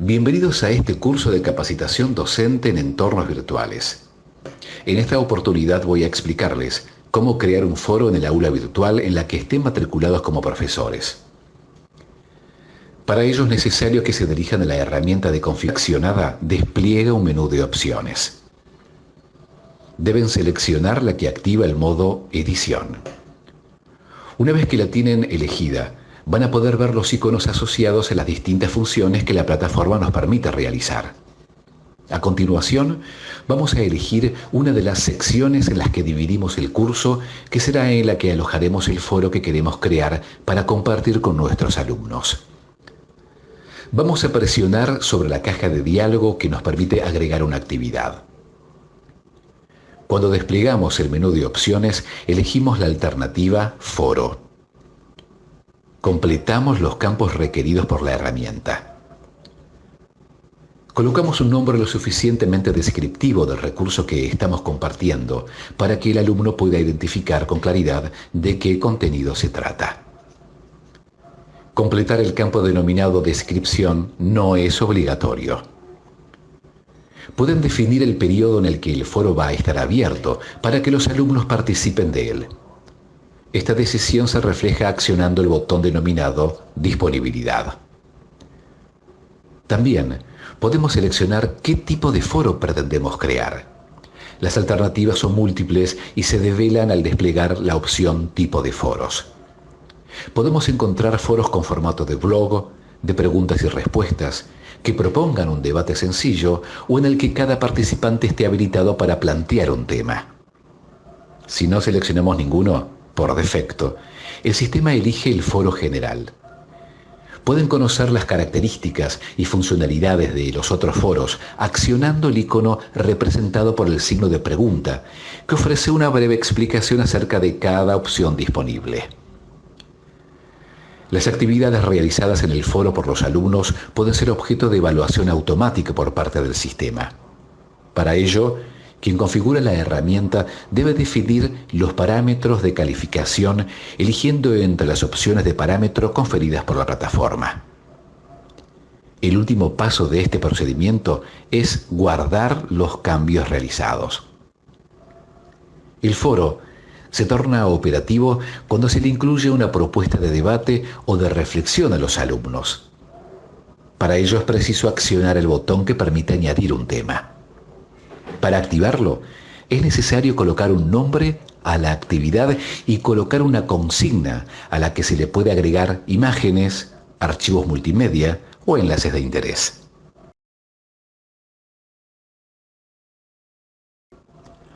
Bienvenidos a este curso de capacitación docente en entornos virtuales. En esta oportunidad voy a explicarles cómo crear un foro en el aula virtual en la que estén matriculados como profesores. Para ello es necesario que se dirijan a la herramienta de confeccionada Despliega un menú de opciones. Deben seleccionar la que activa el modo Edición. Una vez que la tienen elegida, van a poder ver los iconos asociados a las distintas funciones que la plataforma nos permite realizar. A continuación, vamos a elegir una de las secciones en las que dividimos el curso, que será en la que alojaremos el foro que queremos crear para compartir con nuestros alumnos. Vamos a presionar sobre la caja de diálogo que nos permite agregar una actividad. Cuando desplegamos el menú de opciones, elegimos la alternativa Foro completamos los campos requeridos por la herramienta. Colocamos un nombre lo suficientemente descriptivo del recurso que estamos compartiendo para que el alumno pueda identificar con claridad de qué contenido se trata. Completar el campo denominado descripción no es obligatorio. Pueden definir el periodo en el que el foro va a estar abierto para que los alumnos participen de él. Esta decisión se refleja accionando el botón denominado Disponibilidad. También podemos seleccionar qué tipo de foro pretendemos crear. Las alternativas son múltiples y se develan al desplegar la opción Tipo de foros. Podemos encontrar foros con formato de blog, de preguntas y respuestas, que propongan un debate sencillo o en el que cada participante esté habilitado para plantear un tema. Si no seleccionamos ninguno, por defecto, el sistema elige el foro general. Pueden conocer las características y funcionalidades de los otros foros accionando el icono representado por el signo de pregunta, que ofrece una breve explicación acerca de cada opción disponible. Las actividades realizadas en el foro por los alumnos pueden ser objeto de evaluación automática por parte del sistema. Para ello, quien configura la herramienta debe definir los parámetros de calificación eligiendo entre las opciones de parámetro conferidas por la plataforma. El último paso de este procedimiento es guardar los cambios realizados. El foro se torna operativo cuando se le incluye una propuesta de debate o de reflexión a los alumnos. Para ello es preciso accionar el botón que permite añadir un tema. Para activarlo, es necesario colocar un nombre a la actividad y colocar una consigna a la que se le puede agregar imágenes, archivos multimedia o enlaces de interés.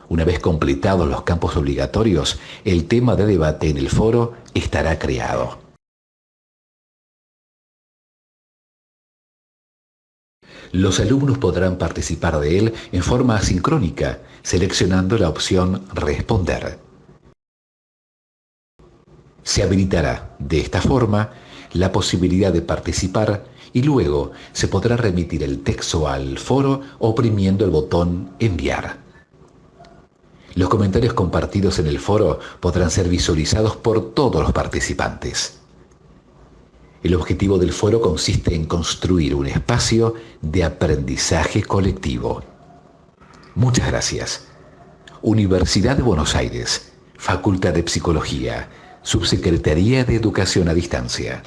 Una vez completados los campos obligatorios, el tema de debate en el foro estará creado. Los alumnos podrán participar de él en forma asincrónica, seleccionando la opción Responder. Se habilitará de esta forma la posibilidad de participar y luego se podrá remitir el texto al foro oprimiendo el botón Enviar. Los comentarios compartidos en el foro podrán ser visualizados por todos los participantes. El objetivo del foro consiste en construir un espacio de aprendizaje colectivo. Muchas gracias. Universidad de Buenos Aires, Facultad de Psicología, Subsecretaría de Educación a Distancia.